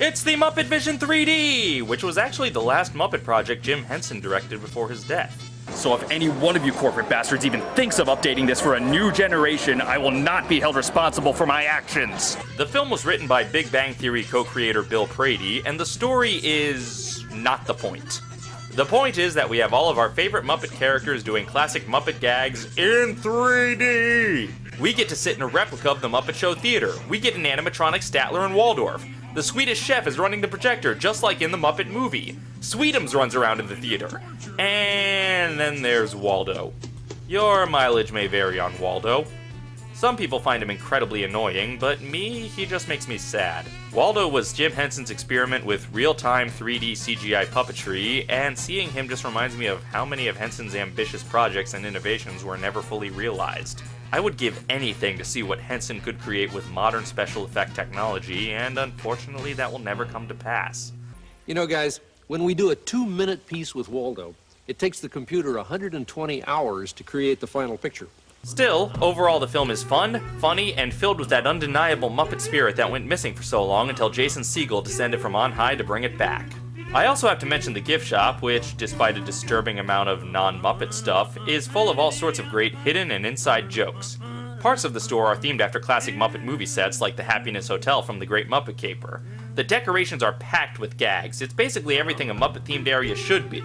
It's the Muppet Vision 3D, which was actually the last Muppet project Jim Henson directed before his death. So if any one of you corporate bastards even thinks of updating this for a new generation, I will not be held responsible for my actions. The film was written by Big Bang Theory co-creator Bill Prady, and the story is not the point. The point is that we have all of our favorite Muppet characters doing classic Muppet gags in 3D. We get to sit in a replica of the Muppet Show Theater. We get an animatronic Statler and Waldorf. The Swedish chef is running the projector, just like in the Muppet movie. Sweetums runs around in the theater. And then there's Waldo. Your mileage may vary on Waldo. Some people find him incredibly annoying, but me, he just makes me sad. Waldo was Jim Henson's experiment with real-time 3D CGI puppetry, and seeing him just reminds me of how many of Henson's ambitious projects and innovations were never fully realized. I would give anything to see what Henson could create with modern special effect technology, and unfortunately that will never come to pass. You know, guys, when we do a two-minute piece with Waldo, it takes the computer 120 hours to create the final picture. Still, overall the film is fun, funny, and filled with that undeniable Muppet spirit that went missing for so long until Jason Segel descended from on high to bring it back. I also have to mention the gift shop, which, despite a disturbing amount of non-Muppet stuff, is full of all sorts of great hidden and inside jokes. Parts of the store are themed after classic Muppet movie sets like the Happiness Hotel from The Great Muppet Caper. The decorations are packed with gags, it's basically everything a Muppet-themed area should be.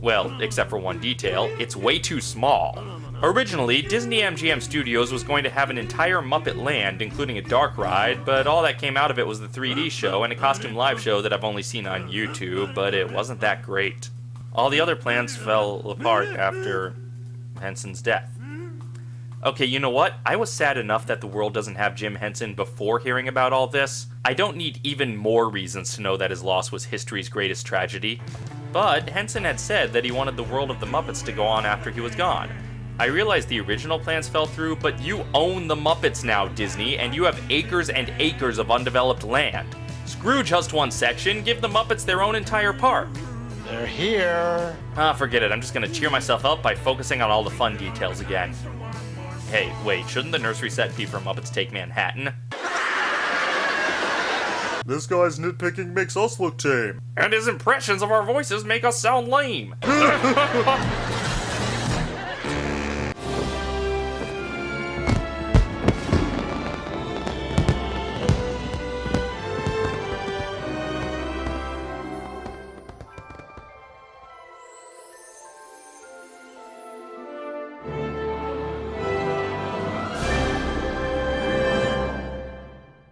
Well, except for one detail, it's way too small. Originally, Disney MGM Studios was going to have an entire Muppet Land, including a dark ride, but all that came out of it was the 3D show and a costume live show that I've only seen on YouTube, but it wasn't that great. All the other plans fell apart after Henson's death. Okay, you know what? I was sad enough that the world doesn't have Jim Henson before hearing about all this. I don't need even more reasons to know that his loss was history's greatest tragedy. But Henson had said that he wanted the world of the Muppets to go on after he was gone. I realize the original plans fell through, but you own the Muppets now, Disney, and you have acres and acres of undeveloped land. Screw just one section, give the Muppets their own entire park. They're here. Ah, forget it, I'm just gonna cheer myself up by focusing on all the fun details again. Hey, wait, shouldn't the nursery set be for Muppets Take Manhattan? This guy's nitpicking makes us look tame. And his impressions of our voices make us sound lame.